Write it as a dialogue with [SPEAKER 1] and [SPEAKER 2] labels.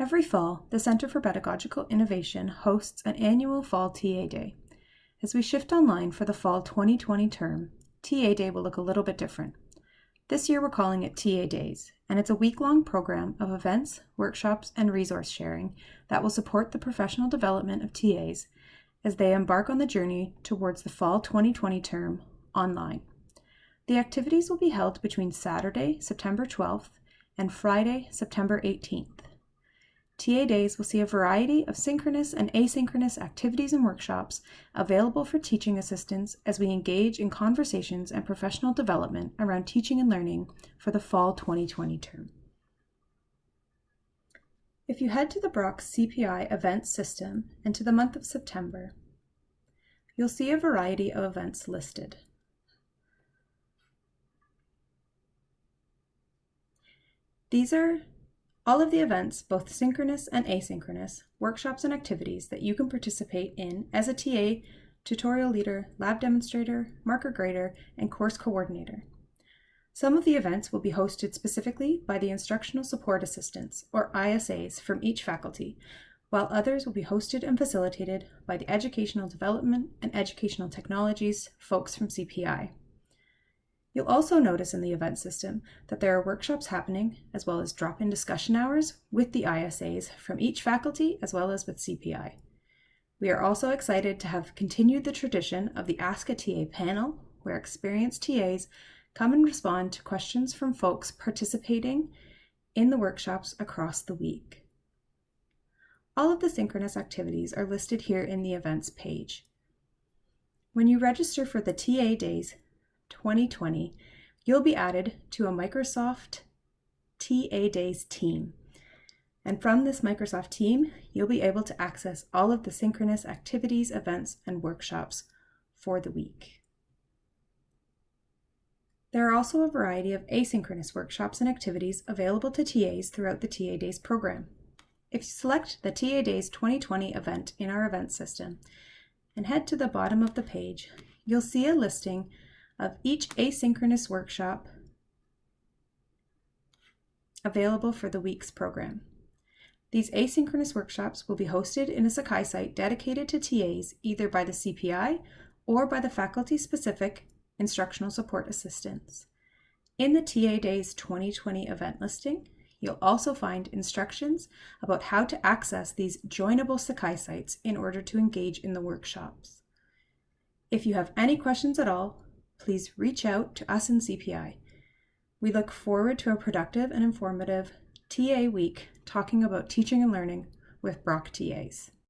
[SPEAKER 1] Every fall, the Center for Pedagogical Innovation hosts an annual Fall TA Day. As we shift online for the Fall 2020 term, TA Day will look a little bit different. This year we're calling it TA Days, and it's a week-long program of events, workshops, and resource sharing that will support the professional development of TAs as they embark on the journey towards the Fall 2020 term online. The activities will be held between Saturday, September 12th, and Friday, September 18th. TA Days will see a variety of synchronous and asynchronous activities and workshops available for teaching assistants as we engage in conversations and professional development around teaching and learning for the fall 2020 term. If you head to the Brock CPI events system and to the month of September, you'll see a variety of events listed. These are all of the events, both synchronous and asynchronous, workshops and activities that you can participate in as a TA, tutorial leader, lab demonstrator, marker grader, and course coordinator. Some of the events will be hosted specifically by the Instructional Support Assistants, or ISAs, from each faculty, while others will be hosted and facilitated by the Educational Development and Educational Technologies folks from CPI. You'll also notice in the event system that there are workshops happening, as well as drop-in discussion hours with the ISAs from each faculty as well as with CPI. We are also excited to have continued the tradition of the Ask a TA panel, where experienced TAs come and respond to questions from folks participating in the workshops across the week. All of the synchronous activities are listed here in the events page. When you register for the TA days, 2020, you'll be added to a Microsoft TA Days team. And from this Microsoft team, you'll be able to access all of the synchronous activities, events, and workshops for the week. There are also a variety of asynchronous workshops and activities available to TAs throughout the TA Days program. If you select the TA Days 2020 event in our event system and head to the bottom of the page, you'll see a listing of each asynchronous workshop available for the week's program. These asynchronous workshops will be hosted in a Sakai site dedicated to TAs either by the CPI or by the faculty-specific instructional support assistants. In the TA Days 2020 event listing, you'll also find instructions about how to access these joinable Sakai sites in order to engage in the workshops. If you have any questions at all, please reach out to us in CPI. We look forward to a productive and informative TA week talking about teaching and learning with Brock TAs.